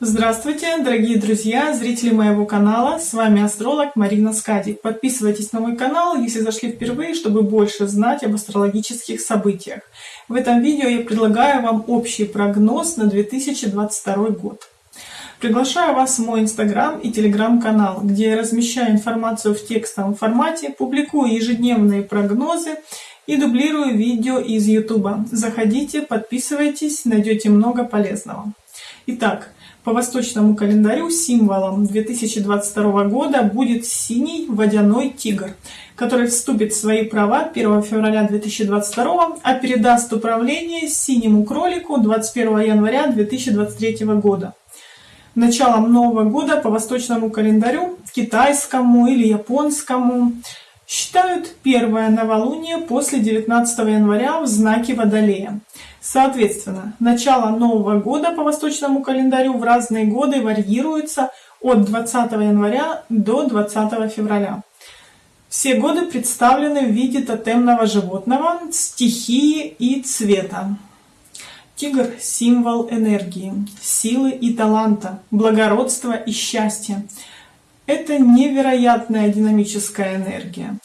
Здравствуйте, дорогие друзья, зрители моего канала. С вами астролог Марина Скадик. Подписывайтесь на мой канал, если зашли впервые, чтобы больше знать об астрологических событиях. В этом видео я предлагаю вам общий прогноз на 2022 год. Приглашаю вас в мой инстаграм и телеграм-канал, где я размещаю информацию в текстовом формате, публикую ежедневные прогнозы и дублирую видео из YouTube. Заходите, подписывайтесь, найдете много полезного. Итак, по восточному календарю символом 2022 года будет синий водяной тигр, который вступит в свои права 1 февраля 2022, а передаст управление синему кролику 21 января 2023 года. Началом Нового года по восточному календарю, китайскому или японскому, считают первое новолуние после 19 января в знаке Водолея. Соответственно, начало Нового года по восточному календарю в разные годы варьируется от 20 января до 20 февраля. Все годы представлены в виде тотемного животного, стихии и цвета. Тигр – символ энергии, силы и таланта, благородства и счастья. Это невероятная динамическая энергия.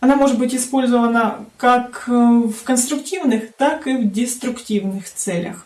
Она может быть использована как э, в конструктивных, так и в деструктивных целях.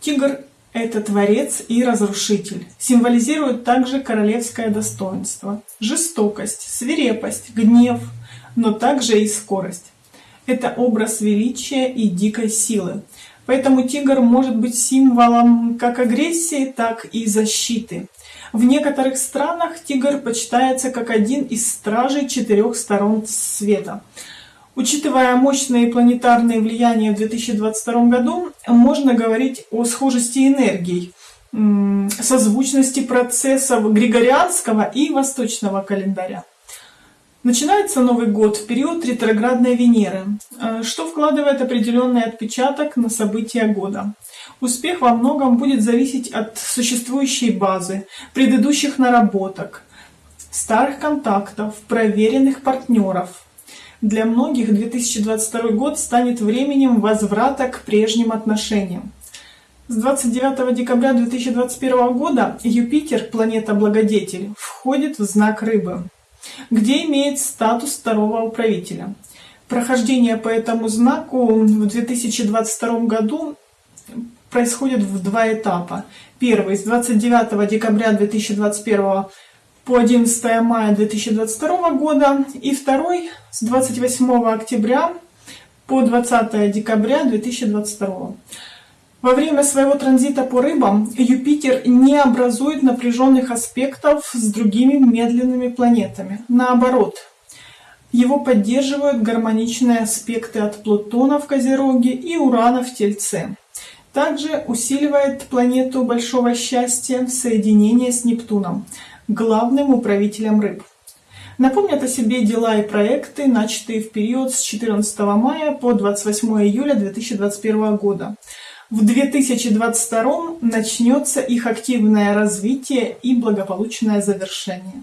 Тигр – это творец и разрушитель. Символизирует также королевское достоинство, жестокость, свирепость, гнев, но также и скорость. Это образ величия и дикой силы. Поэтому тигр может быть символом как агрессии, так и защиты. В некоторых странах тигр почитается как один из стражей четырех сторон света. Учитывая мощные планетарные влияния в 2022 году, можно говорить о схожести энергий, созвучности процессов григорианского и восточного календаря. Начинается Новый год в период ретроградной Венеры, э, что вкладывает определенный отпечаток на события года. Успех во многом будет зависеть от существующей базы, предыдущих наработок, старых контактов, проверенных партнеров. Для многих 2022 год станет временем возврата к прежним отношениям. С 29 декабря 2021 года Юпитер, планета-благодетель, входит в знак Рыбы где имеет статус второго управителя. Прохождение по этому знаку в 2022 году происходит в два этапа. Первый с 29 декабря 2021 по 11 мая 2022 года и второй с 28 октября по 20 декабря 2022. Во время своего транзита по рыбам Юпитер не образует напряженных аспектов с другими медленными планетами. Наоборот, его поддерживают гармоничные аспекты от Плутона в Козероге и Урана в Тельце. Также усиливает планету большого счастья соединение с Нептуном, главным управителем рыб. Напомнят о себе дела и проекты, начатые в период с 14 мая по 28 июля 2021 года. В 2022 начнется их активное развитие и благополучное завершение.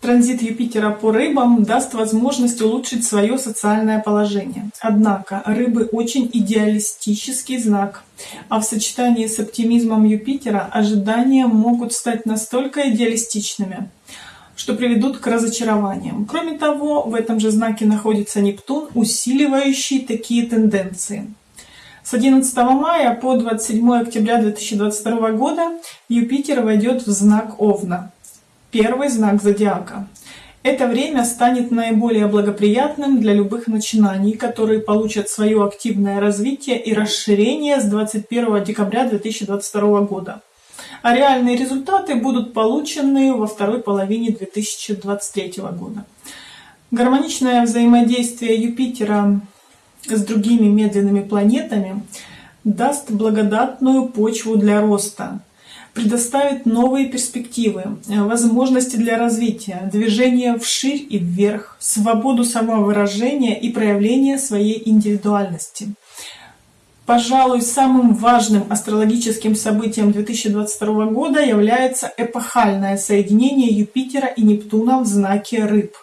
Транзит Юпитера по рыбам даст возможность улучшить свое социальное положение. Однако рыбы очень идеалистический знак, а в сочетании с оптимизмом Юпитера ожидания могут стать настолько идеалистичными, что приведут к разочарованиям. Кроме того, в этом же знаке находится Нептун, усиливающий такие тенденции. С 11 мая по 27 октября 2022 года Юпитер войдет в знак Овна, первый знак зодиака. Это время станет наиболее благоприятным для любых начинаний, которые получат свое активное развитие и расширение с 21 декабря 2022 года а реальные результаты будут получены во второй половине 2023 года. Гармоничное взаимодействие Юпитера с другими медленными планетами даст благодатную почву для роста, предоставит новые перспективы, возможности для развития, движение вширь и вверх, свободу самовыражения и проявления своей индивидуальности. Пожалуй, самым важным астрологическим событием 2022 года является эпохальное соединение Юпитера и Нептуна в знаке Рыб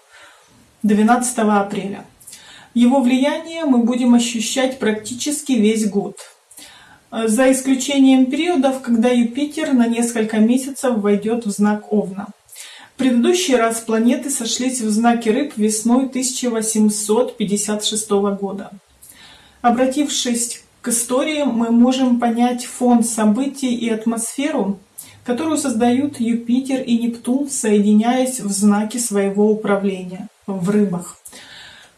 12 апреля. Его влияние мы будем ощущать практически весь год. за исключением периодов, когда Юпитер на несколько месяцев войдет в знак Овна. Предыдущий раз планеты сошлись в знаке Рыб весной 1856 года. Обратившись к истории, мы можем понять фон событий и атмосферу, которую создают Юпитер и Нептун, соединяясь в знаке своего управления в рыбах.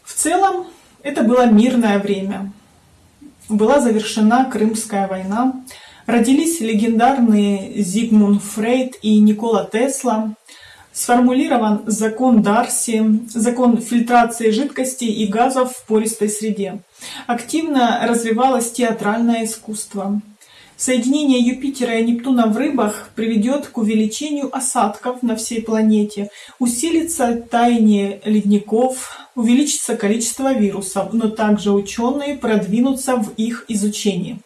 В целом, это было мирное время. Была завершена Крымская война, родились легендарные Зигмунд Фрейд и Никола Тесла, сформулирован закон Дарси, закон фильтрации жидкостей и газов в пористой среде. Активно развивалось театральное искусство. Соединение Юпитера и Нептуна в рыбах приведет к увеличению осадков на всей планете, усилится таяние ледников, увеличится количество вирусов, но также ученые продвинутся в их изучении.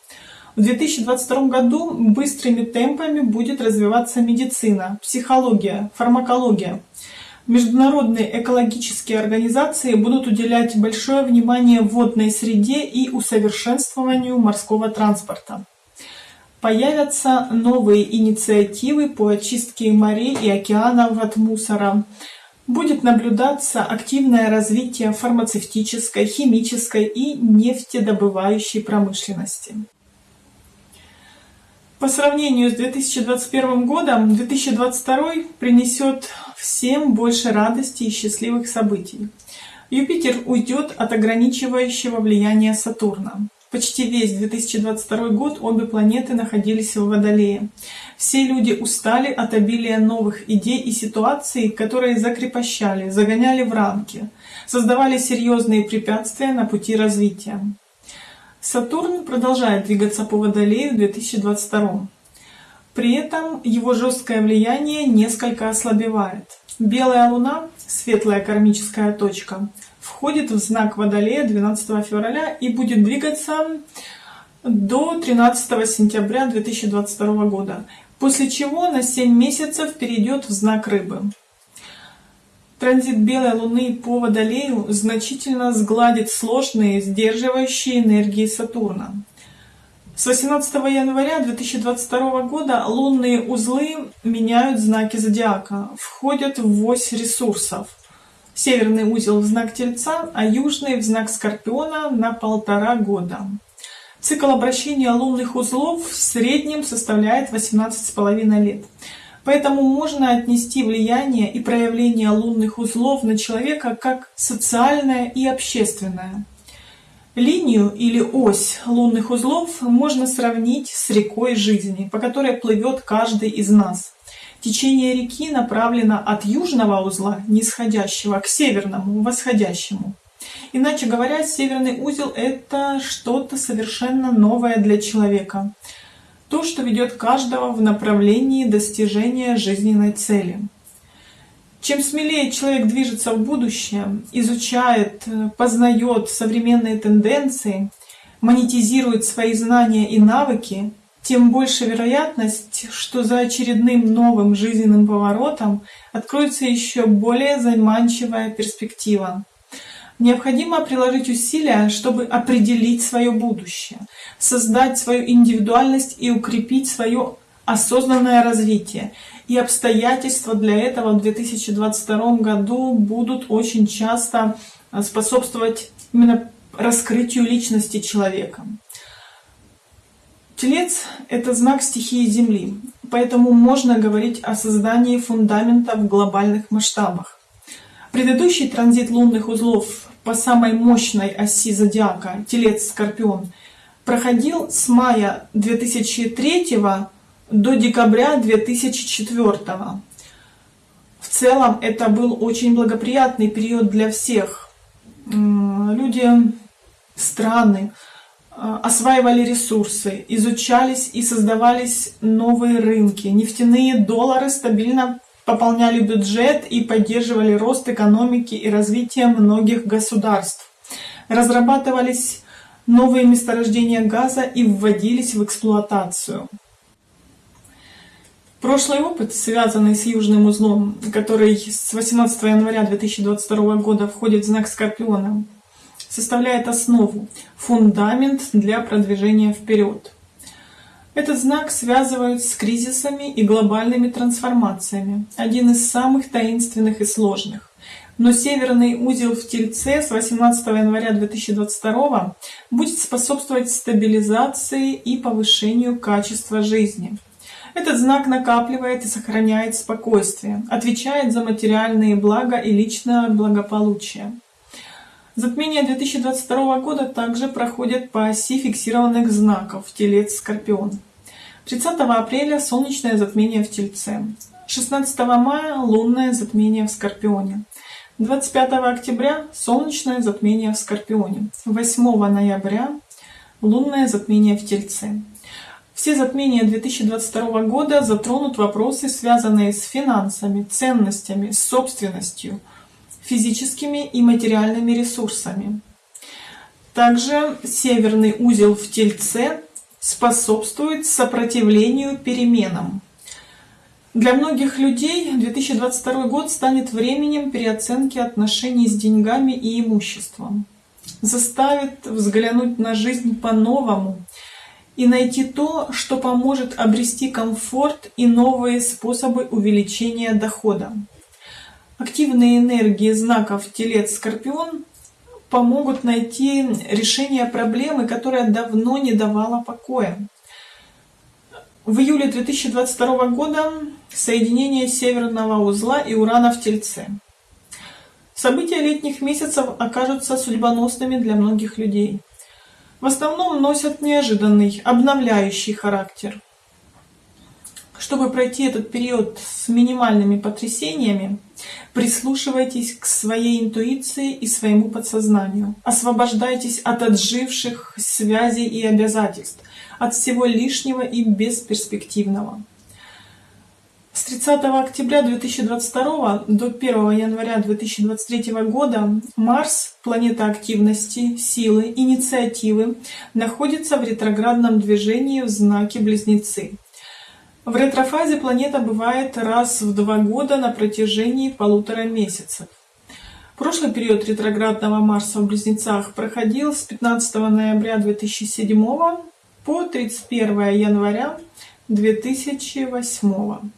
В 2022 году быстрыми темпами будет развиваться медицина, психология, фармакология. Международные экологические организации будут уделять большое внимание водной среде и усовершенствованию морского транспорта. Появятся новые инициативы по очистке морей и океанов от мусора. Будет наблюдаться активное развитие фармацевтической, химической и нефтедобывающей промышленности. По сравнению с 2021 годом, 2022 принесет всем больше радости и счастливых событий. Юпитер уйдет от ограничивающего влияния Сатурна. Почти весь 2022 год обе планеты находились в Водолее. Все люди устали от обилия новых идей и ситуаций, которые закрепощали, загоняли в рамки, создавали серьезные препятствия на пути развития. Сатурн продолжает двигаться по Водолею в 2022. При этом его жесткое влияние несколько ослабевает. Белая Луна, светлая кармическая точка, входит в знак Водолея 12 февраля и будет двигаться до 13 сентября 2022 года, после чего на 7 месяцев перейдет в знак Рыбы. Транзит белой Луны по Водолею значительно сгладит сложные, сдерживающие энергии Сатурна. С 18 января 2022 года лунные узлы меняют знаки зодиака, входят в ось ресурсов – Северный узел в знак Тельца, а южный в знак Скорпиона на полтора года. Цикл обращения лунных узлов в среднем составляет 18,5 лет. Поэтому можно отнести влияние и проявление лунных узлов на человека как социальное и общественное. Линию или ось лунных узлов можно сравнить с рекой жизни, по которой плывет каждый из нас. Течение реки направлено от южного узла, нисходящего, к северному, восходящему. Иначе говоря, северный узел — это что-то совершенно новое для человека. То, что ведет каждого в направлении достижения жизненной цели. Чем смелее человек движется в будущее, изучает, познает современные тенденции, монетизирует свои знания и навыки, тем больше вероятность, что за очередным новым жизненным поворотом откроется еще более заманчивая перспектива. Необходимо приложить усилия, чтобы определить свое будущее, создать свою индивидуальность и укрепить свое осознанное развитие. И обстоятельства для этого в 2022 году будут очень часто способствовать именно раскрытию личности человека. Телец — это знак стихии Земли, поэтому можно говорить о создании фундамента в глобальных масштабах. Предыдущий транзит лунных узлов по самой мощной оси зодиака, Телец-Скорпион, проходил с мая 2003 до декабря 2004. В целом это был очень благоприятный период для всех. Люди, страны, а, осваивали ресурсы, изучались и создавались новые рынки. Нефтяные доллары стабильно пополняли бюджет и поддерживали рост экономики и развитие многих государств. Разрабатывались новые месторождения газа и вводились в эксплуатацию. Прошлый опыт, связанный с южным узлом, который с 18 января 2022 года входит в знак Скорпиона, составляет основу, фундамент для продвижения вперед. Этот знак связывают с кризисами и глобальными трансформациями, один из самых таинственных и сложных. Но северный узел в Тельце с 18 января 2022 будет способствовать стабилизации и повышению качества жизни. Этот знак накапливает и сохраняет спокойствие, отвечает за материальные блага и личное благополучие. Затмение 2022 года также проходит по оси фиксированных знаков Телец-Скорпион. 30 апреля солнечное затмение в Тельце. 16 мая лунное затмение в Скорпионе. 25 октября солнечное затмение в Скорпионе. 8 ноября лунное затмение в Тельце. Все затмения 2022 года затронут вопросы, связанные с финансами, ценностями, собственностью – физическими и материальными ресурсами. Также северный узел в Тельце способствует сопротивлению переменам. Для многих людей 2022 год станет временем переоценки отношений с деньгами и имуществом. Заставит взглянуть на жизнь по-новому и найти то, что поможет обрести комфорт и новые способы увеличения дохода. Активные энергии знаков Телец-Скорпион помогут найти решение проблемы, которая давно не давала покоя. В июле 2022 года соединение Северного узла и Урана в Тельце. События летних месяцев окажутся судьбоносными для многих людей. В основном носят неожиданный, обновляющий характер. Чтобы пройти этот период с минимальными потрясениями, прислушивайтесь к своей интуиции и своему подсознанию. Освобождайтесь от отживших связей и обязательств, от всего лишнего и бесперспективного. С 30 октября 2022 до 1 января 2023 года Марс, планета активности, силы, инициативы, находится в ретроградном движении в знаке Близнецы. В ретрофазе планета бывает раз в два года на протяжении полутора месяцев. Прошлый период ретроградного Марса в Близнецах проходил с 15 ноября 2007 по 31 января 2008.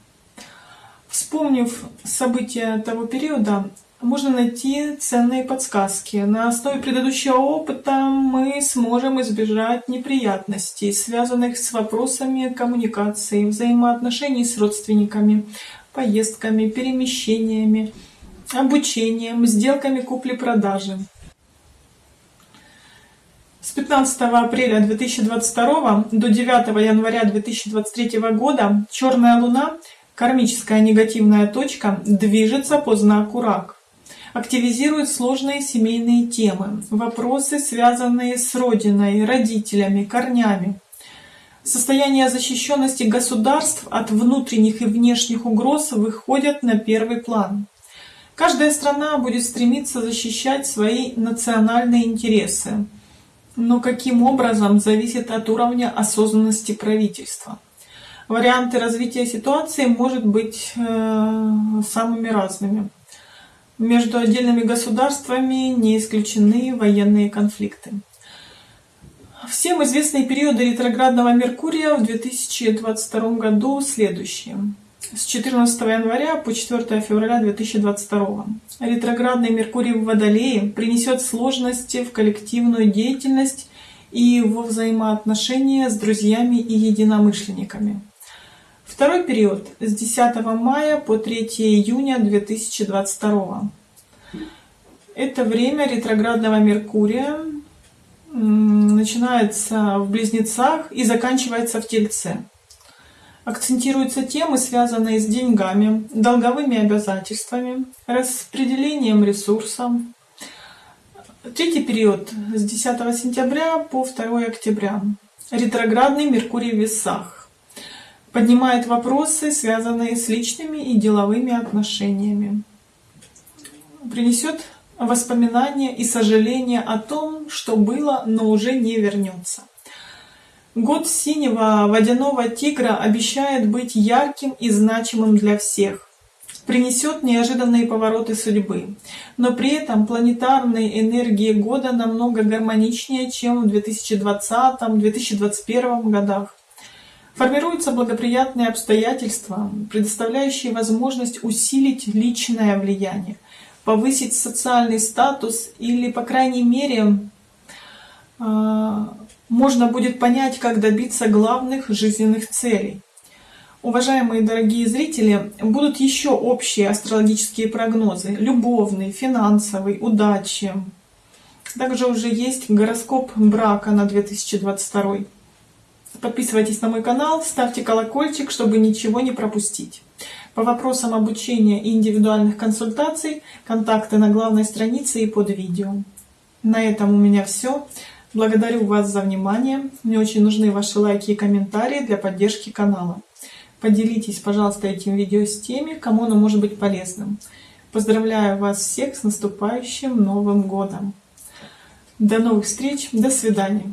Вспомнив события того периода, можно найти ценные подсказки. На основе предыдущего опыта мы сможем избежать неприятностей, связанных с вопросами коммуникации, взаимоотношений с родственниками, поездками, перемещениями, обучением, сделками купли-продажи. С 15 апреля 2022 до 9 января 2023 года Черная Луна, кармическая негативная точка, движется по знаку Рак активизирует сложные семейные темы, вопросы, связанные с родиной, родителями, корнями. Состояние защищенности государств от внутренних и внешних угроз выходят на первый план. Каждая страна будет стремиться защищать свои национальные интересы, но каким образом зависит от уровня осознанности правительства. Варианты развития ситуации может быть э, самыми разными. Между отдельными государствами не исключены военные конфликты. Всем известные периоды ретроградного Меркурия в 2022 году следующие. С 14 января по 4 февраля 2022. Ретроградный Меркурий в Водолее принесет сложности в коллективную деятельность и во взаимоотношения с друзьями и единомышленниками. Второй период с 10 мая по 3 июня 2022. Это время ретроградного Меркурия начинается в Близнецах и заканчивается в Тельце. Акцентируются темы, связанные с деньгами, долговыми обязательствами, распределением ресурсов. Третий период с 10 сентября по 2 октября. Ретроградный Меркурий в весах поднимает вопросы, связанные с личными и деловыми отношениями. Принесет воспоминания и сожаления о том, что было, но уже не вернется. Год синего водяного тигра обещает быть ярким и значимым для всех. Принесет неожиданные повороты судьбы. Но при этом планетарные энергии года намного гармоничнее, чем в 2020-2021 годах. Формируются благоприятные обстоятельства, предоставляющие возможность усилить личное влияние, повысить социальный статус или, по крайней мере, а, можно будет понять, как добиться главных жизненных целей. Уважаемые дорогие зрители, будут еще общие астрологические прогнозы, любовный, финансовый, удачи. Также уже есть гороскоп брака на 2022. Подписывайтесь на мой канал, ставьте колокольчик, чтобы ничего не пропустить. По вопросам обучения и индивидуальных консультаций, контакты на главной странице и под видео. На этом у меня все. Благодарю вас за внимание. Мне очень нужны ваши лайки и комментарии для поддержки канала. Поделитесь, пожалуйста, этим видео с теми, кому оно может быть полезным. Поздравляю вас всех с наступающим Новым Годом! До новых встреч, до свидания!